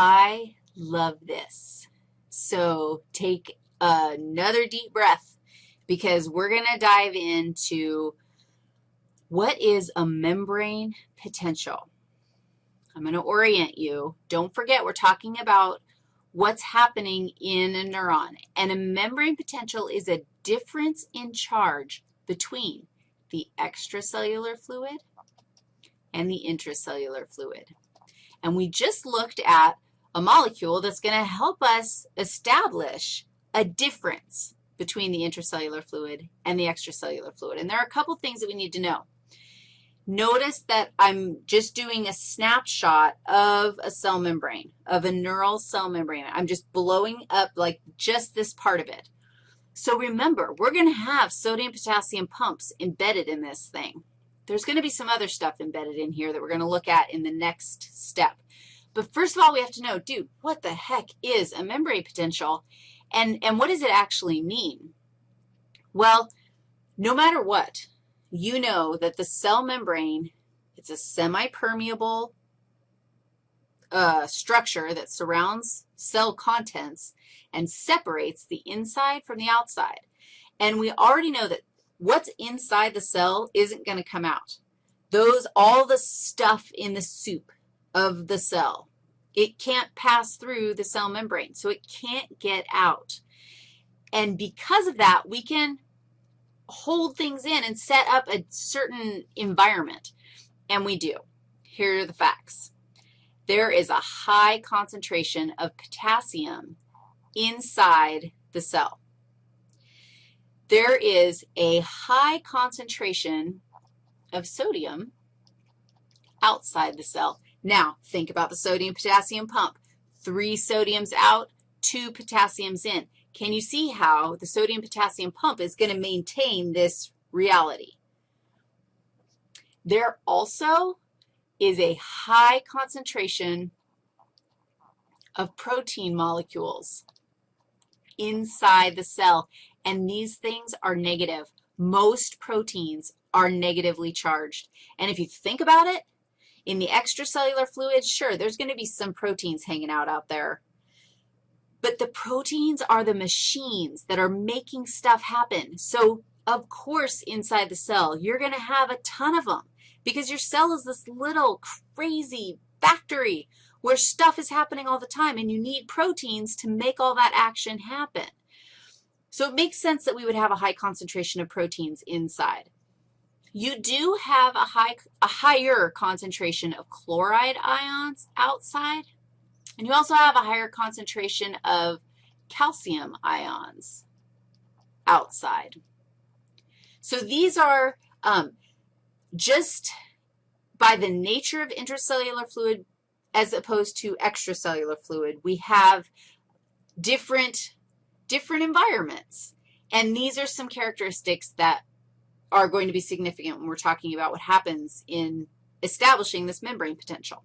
I love this. So take another deep breath because we're going to dive into what is a membrane potential. I'm going to orient you. Don't forget we're talking about what's happening in a neuron. And a membrane potential is a difference in charge between the extracellular fluid and the intracellular fluid. And we just looked at a molecule that's going to help us establish a difference between the intracellular fluid and the extracellular fluid. And there are a couple things that we need to know. Notice that I'm just doing a snapshot of a cell membrane, of a neural cell membrane. I'm just blowing up like just this part of it. So remember, we're going to have sodium-potassium pumps embedded in this thing. There's going to be some other stuff embedded in here that we're going to look at in the next step. But first of all, we have to know, dude, what the heck is a membrane potential, and, and what does it actually mean? Well, no matter what, you know that the cell membrane, it's a semi-permeable uh, structure that surrounds cell contents and separates the inside from the outside. And we already know that what's inside the cell isn't going to come out. Those, all the stuff in the soup of the cell, it can't pass through the cell membrane, so it can't get out. And because of that, we can hold things in and set up a certain environment, and we do. Here are the facts. There is a high concentration of potassium inside the cell. There is a high concentration of sodium outside the cell. Now, think about the sodium-potassium pump. Three sodiums out, two potassiums in. Can you see how the sodium-potassium pump is going to maintain this reality? There also is a high concentration of protein molecules inside the cell, and these things are negative. Most proteins are negatively charged. And if you think about it, in the extracellular fluid, sure, there's going to be some proteins hanging out out there. But the proteins are the machines that are making stuff happen. So, of course, inside the cell, you're going to have a ton of them because your cell is this little crazy factory where stuff is happening all the time, and you need proteins to make all that action happen. So it makes sense that we would have a high concentration of proteins inside. You do have a, high, a higher concentration of chloride ions outside, and you also have a higher concentration of calcium ions outside. So these are um, just by the nature of intracellular fluid as opposed to extracellular fluid, we have different, different environments. And these are some characteristics that are going to be significant when we're talking about what happens in establishing this membrane potential.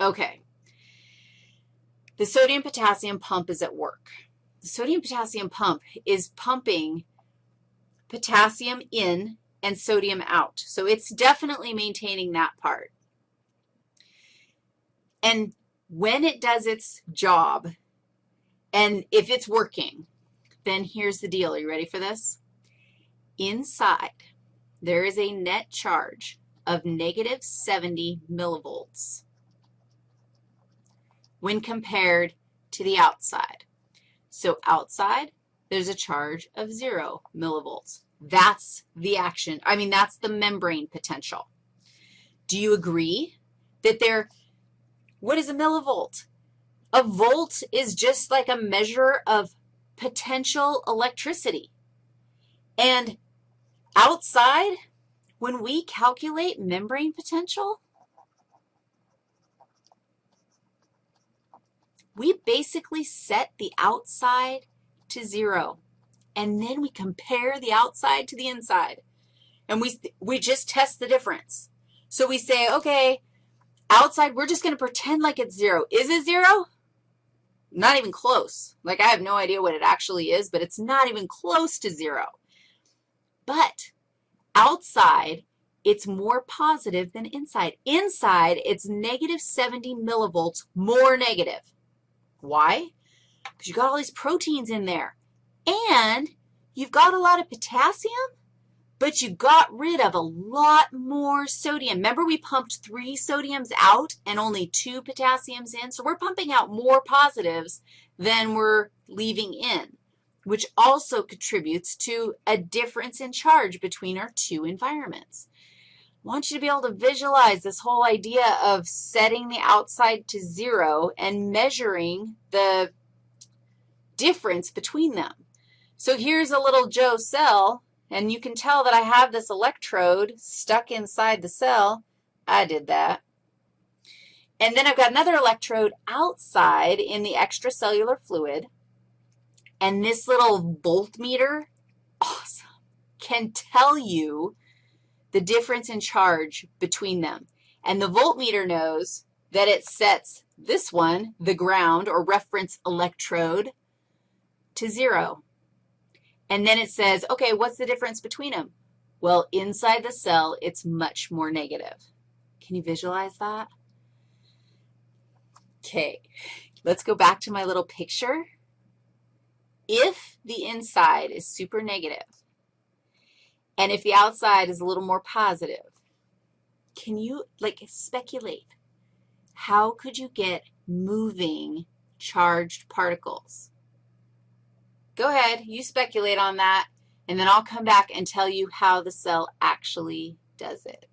Okay. The sodium-potassium pump is at work. The sodium-potassium pump is pumping potassium in and sodium out. So it's definitely maintaining that part. And when it does its job, and if it's working, then here's the deal. Are you ready for this? Inside, there is a net charge of negative 70 millivolts when compared to the outside. So outside, there's a charge of 0 millivolts. That's the action. I mean, that's the membrane potential. Do you agree that there, what is a millivolt? A volt is just like a measure of potential electricity. And outside, when we calculate membrane potential, we basically set the outside to zero and then we compare the outside to the inside, and we, we just test the difference. So we say, okay, outside, we're just going to pretend like it's zero. Is it zero? Not even close. Like, I have no idea what it actually is, but it's not even close to zero. But outside it's more positive than inside. Inside, it's negative 70 millivolts more negative. Why? Because you've got all these proteins in there. And you've got a lot of potassium, but you got rid of a lot more sodium. Remember we pumped three sodiums out and only two potassiums in? So we're pumping out more positives than we're leaving in, which also contributes to a difference in charge between our two environments. I want you to be able to visualize this whole idea of setting the outside to zero and measuring the difference between them. So here's a little Joe cell, and you can tell that I have this electrode stuck inside the cell. I did that. And then I've got another electrode outside in the extracellular fluid. And this little voltmeter, awesome, can tell you the difference in charge between them. And the voltmeter knows that it sets this one, the ground or reference electrode, to zero. And then it says, okay, what's the difference between them? Well, inside the cell, it's much more negative. Can you visualize that? Okay, let's go back to my little picture. If the inside is super negative, and if the outside is a little more positive, can you, like, speculate? How could you get moving charged particles? Go ahead, you speculate on that, and then I'll come back and tell you how the cell actually does it.